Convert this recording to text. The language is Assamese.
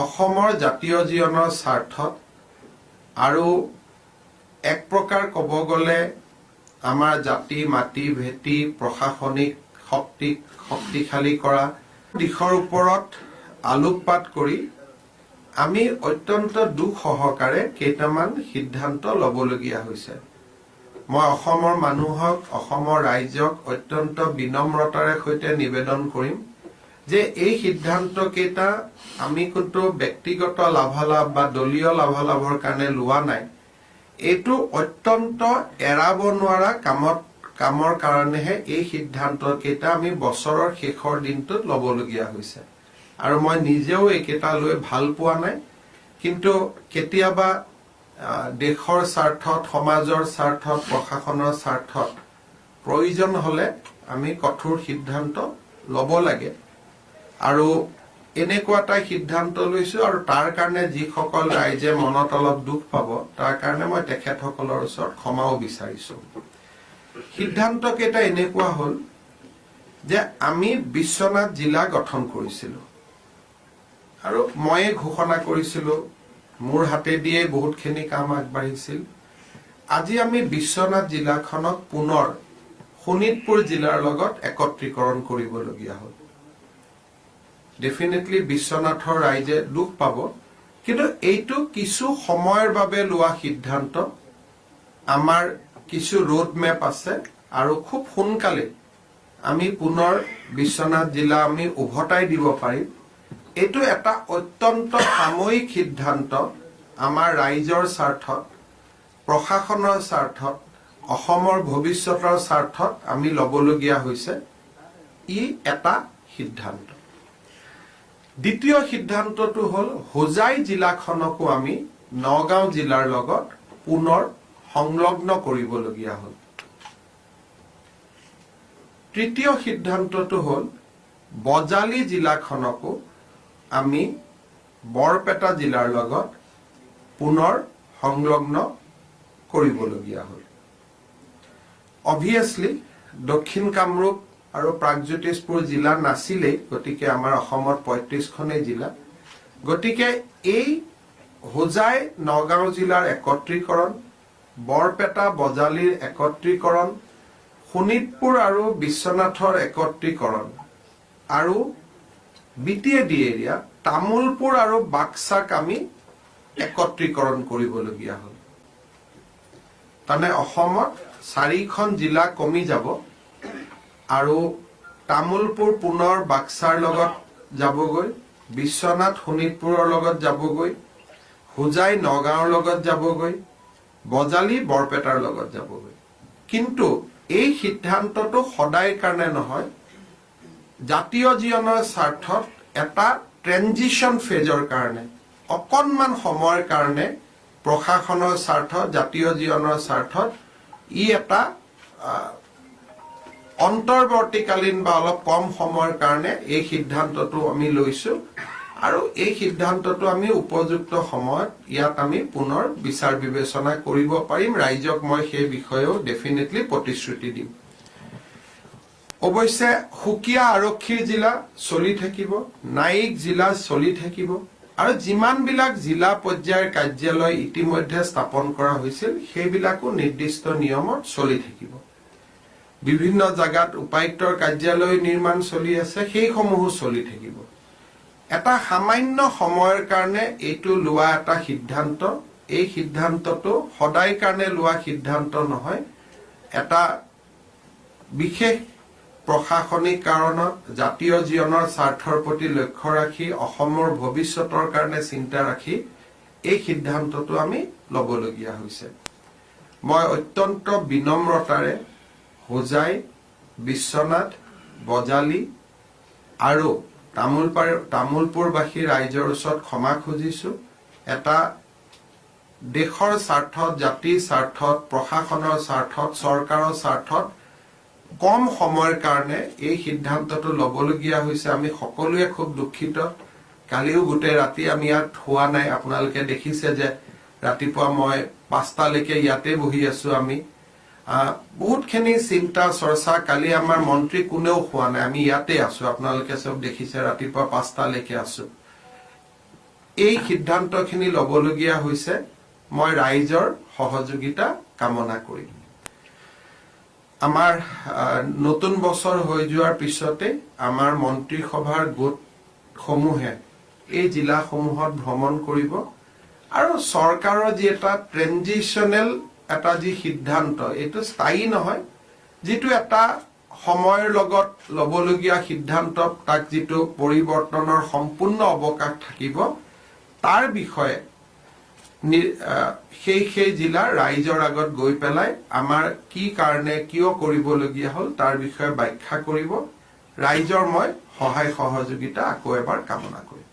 অসমৰ জাতীয় জীৱনৰ স্বাৰ্থত আৰু এক প্ৰকাৰ ক'ব গ'লে আমাৰ জাতি মাটি ভেটি প্ৰশাসনিক শক্তিক শক্তিশালী কৰা দিশৰ ওপৰত আলোকপাত কৰি আমি অত্যন্ত দুখ সহকাৰে কেইটামান সিদ্ধান্ত ল'বলগীয়া হৈছে। মই অসমৰ মানুহক অসমৰ ৰাইজক অত্যন্ত বিনম্ৰতাৰে সৈতে নিবেদন কৰিম। যে এই সিদ্ধান্ত কেইটা আমি কিন্তু ব্যক্তিগত লাভালাভ বা দলীয় লাভালাভৰ কাৰণে লোৱা নাই। এইটো অত্যন্ত এৰাব নোৱাৰা কামত কামৰ কাৰণেহে এই সিদ্ধান্ত কেইটা আমি বছৰৰ শেষৰ দিনটোত ল'বলগীয়া হৈছে। আৰু মই নিজেও এইকেইটা লৈ ভাল পোৱা নাই। কিন্তু কেতিয়াবা দেশৰ স্বাৰ্থত সমাজৰ স্বাৰ্থত প্ৰশাসনৰ স্বাৰ্থত প্ৰয়োজন হলে আমি কঠোৰ সিদ্ধান্ত ল'ব লাগে। আৰু এনেকুৱা এটা সিদ্ধান্ত লৈছো আৰু তাৰ কাৰণে যিসকল ৰাইজে মনত অলপ দুখ পাব তাৰ কাৰণে মই তেখেতসকলৰ ওচৰত ক্ষমাও বিচাৰিছো। সিদ্ধান্ত কেইটা এনেকুৱা হ'ল যে আমি বিশ্বনাথ জিলা গঠন কৰিছিলো। আৰু ময়ে ঘোষণা কৰিছিলো মোৰ হাতেদিয়ে বহুতখিনি কাম আগবাঢ়িছিল। আজি আমি বিশ্বনাথ জিলাখনক পুনৰ শোণিতপুৰ জিলাৰ লগত একত্ৰীকৰণ কৰিবলগীয়া হ'ল। ডেফিনেটলি বিশ্বনাথৰ ৰাইজে দুখ পাব। কিন্তু এইটো কিছু সময়ৰ বাবে লোৱা সিদ্ধান্ত। আমাৰ কিছু ৰোড মেপ আছে আৰু খুব সোনকালে আমি পুনৰ বিশ্বনাথ জিলা আমি উভতাই দিব পাৰিম। এইটো এটা অত্যন্ত সাময়িক সিদ্ধান্ত আমাৰ ৰাইজৰ স্বাৰ্থত প্ৰশাসনৰ স্বাৰ্থত অসমৰ ভৱিষ্যতৰ স্বাৰ্থত আমি ল'বলগীয়া হৈছে। ই এটা সিদ্ধান্ত। দ্বিতীয় সিদ্ধান্তটো হ'ল হোজাই জিলাখনকো আমি নগাঁও জিলাৰ লগত পুনৰ সংলগ্ন কৰিবলগীয়া হ'ল। তৃতীয় সিদ্ধান্তটো হ'ল বজালী জিলাখনকো আমি বৰপেটা জিলাৰ লগত পুনৰ সংলগ্ন কৰিবলগীয়া হ'ল। অভিয়াছলি দক্ষিণ কামৰূপ আৰু প্ৰাগজ্যোতিষপুৰ জিলা নাছিলেই গতিকে আমাৰ অসমত পঁয়ত্ৰিশখনেই জিলা। গতিকে এই হোজাই নগাঁও জিলাৰ একত্ৰীকৰণ বৰপেটা বজালীৰ একত্ৰীকৰণ শোণিতপুৰ আৰু বিশ্বনাথৰ একত্ৰীকৰণ আৰু B T A D area Tamulpur আৰু বাক্সাক আমি একত্ৰীকৰণ কৰিবলগীয়া হ'ল। তাৰমানে অসমত চাৰিখন জিলা কমি যাব। আৰু তামোলপুৰ পুনৰ বাক্সাৰ লগত যাবগৈ বিশ্বনাথ শোণিতপুৰৰ লগত যাবগৈ হোজাই নগাঁৱৰ লগত যাবগৈ বজালী বৰপেটাৰ লগত যাবগৈ। কিন্তু এই সিদ্ধান্তটো সদায় কাৰণে নহয় জাতীয় জীৱনৰ স্বাৰ্থত এটা ট্ৰেনজিশ্যন ফেজৰ কাৰণে অকণমান সময়ৰ কাৰণে প্ৰশাসনৰ স্বাৰ্থত জাতীয় জীৱনৰ স্বাৰ্থত ই এটা অন্তৰ্বৰ্তীকালীন বা অলপ কম সময়ৰ কাৰণে এই সিদ্ধান্তটো আমি লৈছো। আৰু এই সিদ্ধান্তটো আমি উপযুক্ত সময়ত ইয়াত আমি পুনৰ বিচাৰ বিবেচনা কৰিব পাৰিম। ৰাইজক মই সেই বিষয়েও ডেফিনেটলি প্ৰতিশ্ৰুতি দিম। অৱশ্যে সুকীয়া আৰক্ষীৰ জিলা চলি থাকিব নায়িক জিলা চলি থাকিব আৰু যিমানবিলাক জিলা পৰ্যায়ৰ কাৰ্যালয় ইতিমধ্যে স্থাপন কৰা হৈছিল সেইবিলাকো নিৰ্দিষ্ট নিয়মত চলি থাকিব। বিভিন্ন জাগাত উপায়ুক্তৰ কাৰ্যালয় নিৰ্মাণ চলি আছে সেইসমূহো চলি থাকিব। এটা সামান্য সময়ৰ কাৰণে এইটো লোৱা এটা সিদ্ধান্ত। এই সিদ্ধান্তটো সদায় কাৰণে লোৱা সিদ্ধান্ত নহয় এটা বিশেষ প্ৰশাসনিক কাৰণত জাতীয় জীৱনৰ স্বাৰ্থৰ প্ৰতি লক্ষ্য ৰাখি অসমৰ ভৱিষ্যতৰ কাৰণে চিন্তা ৰাখি এই সিদ্ধান্তটো আমি ল'বলগীয়া হৈছে। মই অত্যন্ত বিনম্ৰতাৰে হোজাই বিশ্বনাথ বজালী আৰু তামোলপাৰ তামোলপুৰবাসী ৰাইজৰ ওচৰত ক্ষমা খুজিছো। এটা দেশৰ স্বাৰ্থত জাতিৰ স্বাৰ্থত প্ৰশাসনৰ স্বাৰ্থত চৰকাৰৰ স্বাৰ্থত কম সময়ৰ কাৰণে এই সিদ্ধান্তটো ল'বলগীয়া হৈছে। আমি সকলোৱে খুব দুখিত। কালিও গোটেই ৰাতি আমি ইয়াত হোৱা নাই। আপোনালোকে দেখিছে যে ৰাতিপুৱা মই পাঁচটালৈকে ইয়াতে বহি আছো আমি। বহুতখিনি চিন্তা চৰ্চা কালি আমাৰ মন্ত্ৰী কোনেও হোৱা নাই আমি ইয়াতে আছো আপোনালোকে চব দেখিছে ৰাতিপুৱা পাঁচটালৈকে আছো। এই সিদ্ধান্তখিনি ল'বলগীয়া হৈছে মই ৰাইজৰ সহযোগিতা কামনা কৰিম। আমাৰ নতুন বছৰ হৈ যোৱাৰ পিছতে আমাৰ মন্ত্ৰীসভাৰ গোটসমূহে এই জিলাসমূহত ভ্ৰমণ কৰিব আৰু চৰকাৰৰ যি এটা ট্ৰেনজিচনেল এটা যি সিদ্ধান্ত এইটো স্থায়ী নহয় যিটো এটা সময়ৰ লগত ল'বলগীয়া সিদ্ধান্ত তাক যিটো পৰিৱৰ্তনৰ সম্পূৰ্ণ অৱকাশ থাকিব তাৰ বিষয়ে সেই সেই জিলাৰ ৰাইজৰ আগত গৈ পেলাই আমাৰ কি কাৰণে কিয় কৰিবলগীয়া হ'ল তাৰ বিষয়ে ব্যাখ্যা কৰিব। ৰাইজৰ মই সহায় সহযোগিতা আকৌ এবাৰ কামনা কৰিম।